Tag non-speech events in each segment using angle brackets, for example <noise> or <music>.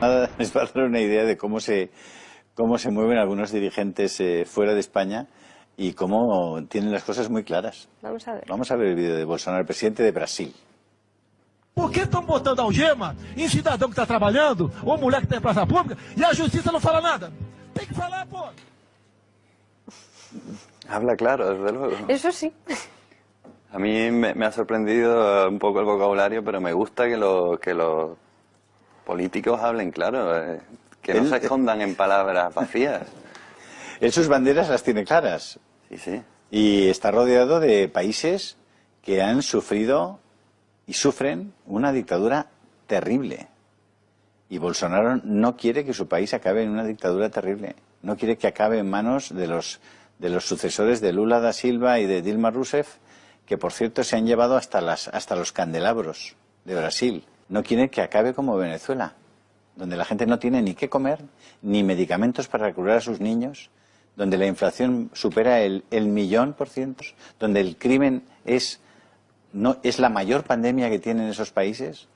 Nada, les va a dar una idea de cómo se, cómo se mueven algunos dirigentes eh, fuera de España y cómo tienen las cosas muy claras. Vamos a ver. Vamos a ver el vídeo de Bolsonaro, el presidente de Brasil. Por que estão botando algema em cidadão que está trabalhando, ou mulher que está em praça pública, e a justiça não fala nada? Tem que falar, pô. <laughs> Habla claro, desde luego. Eso sí. A mí me, me ha sorprendido un poco el vocabulario, pero me gusta que, lo- que los políticos hablen claro, eh, que no se escondan en palabras vacías. Él sus banderas las tiene claras Sí, sí. y está rodeado de países que han sufrido y sufren una dictadura terrible. Y Bolsonaro no quiere que su país acabe en una dictadura terrible. No quiere que acabe en manos de los, de los sucesores de Lula da Silva y de Dilma Rousseff, que por cierto se han llevado hasta, las, hasta los candelabros de Brasil. No quiere que acabe como Venezuela, donde la gente no tiene ni qué comer, ni medicamentos para curar a sus niños, donde la inflación supera el, el millón por ciento, donde el crimen es, no, es la mayor pandemia que tienen esos países.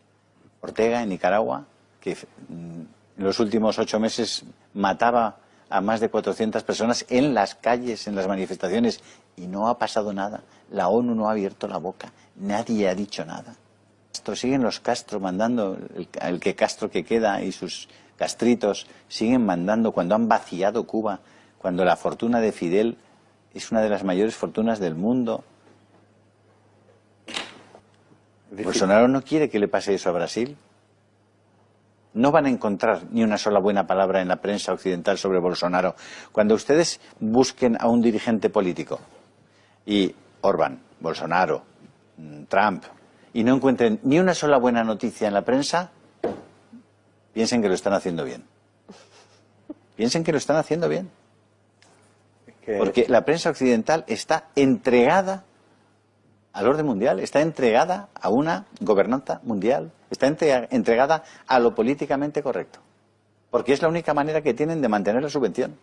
Ortega, en Nicaragua, que mm, en los últimos ocho meses mataba a más de 400 personas en las calles, en las manifestaciones, y no ha pasado nada. La ONU no ha abierto la boca, nadie ha dicho nada. Siguen los Castro mandando, el, el que Castro que queda y sus castritos siguen mandando cuando han vaciado Cuba, cuando la fortuna de Fidel es una de las mayores fortunas del mundo. Bolsonaro no quiere que le pase eso a Brasil. No van a encontrar ni una sola buena palabra en la prensa occidental sobre Bolsonaro. Cuando ustedes busquen a un dirigente político y Orbán, Bolsonaro, mm, Trump, y no encuentren ni una sola buena noticia en la prensa, piensen que lo están haciendo bien. Piensen que lo están haciendo bien. Que- Porque la prensa occidental está entregada al orden mundial, está entregada a una gobernanza mundial, está entre- entregada a lo políticamente correcto. Porque es la única manera que tienen de mantener la subvención.